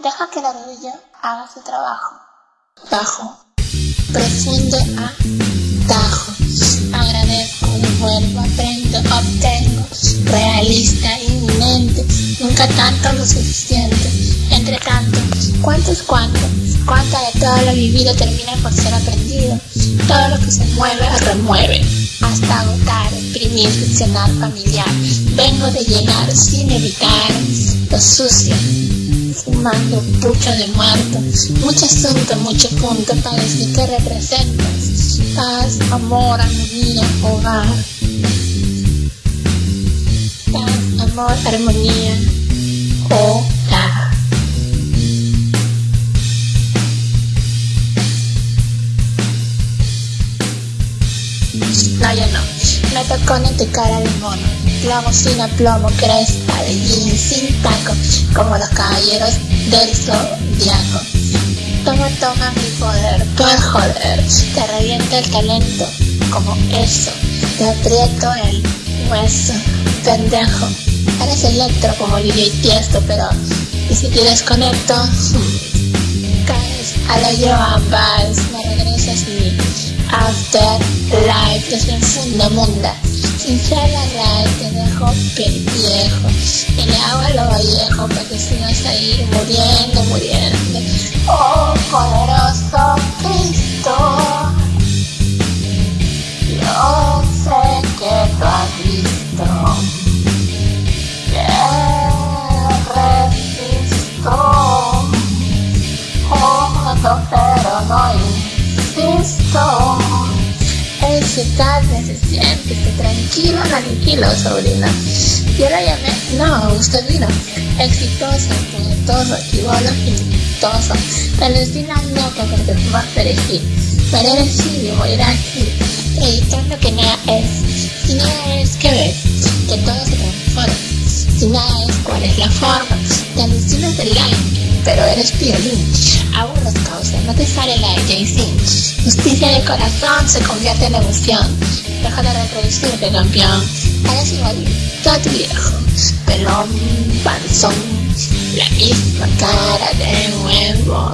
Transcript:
Deja que el orgullo haga su trabajo. Bajo. Profundo a tajo. Agradezco, devuelvo, aprendo, obtengo. Realista, inminente. Nunca tanto lo suficiente. Entre tanto, ¿cuántos cuántos? ¿Cuánta de todo lo vivido termina por ser aprendido? Todo lo que se mueve, remueve. Hasta agotar, exprimir, funcionar familiar. Vengo de llegar sin evitar lo sucio fumando pucho de muerto. Mucho asunto, mucho punto para decir que representas. Paz, amor, armonía, hogar. Paz, amor, armonía, hogar. No, ya no. Tocó en tu cara de mono. Plomo sin aplomo, crespa de jean sin taco, como los caballeros del zodiaco. Toma, toma mi poder, por joder, te revienta el talento, como eso, te aprieto el hueso, pendejo. Eres electro como DJ Tiesto, pero ¿y si te desconecto? Caes a la Joan Baez, me regresas mi after life desde el fondo munda. Sin ser la raíz te dejo viejo y le hago a lo vallejo para que sigas ahí muriendo, muriendo. Oh, se tranquilo, tranquilo, sobrina. Yo la llamé, no, usted vino. Exitoso, poderoso, chivolo, exitoso. El destino loco porque tú vas a perejil. Perejil y morir aquí, predicando que nada es. Si nada es, ¿qué ves? Que todo se transforma. Si nada es, ¿cuál es la forma? Te alucinas del aire, pero eres piolín. Aburros causa, no te sale la de Jay-Z. Justicia de corazón se convierte en emoción. Deja de reproducirte, campeón. Eres igualito a tu viejo. Pelón, panzón, la misma cara de huevo.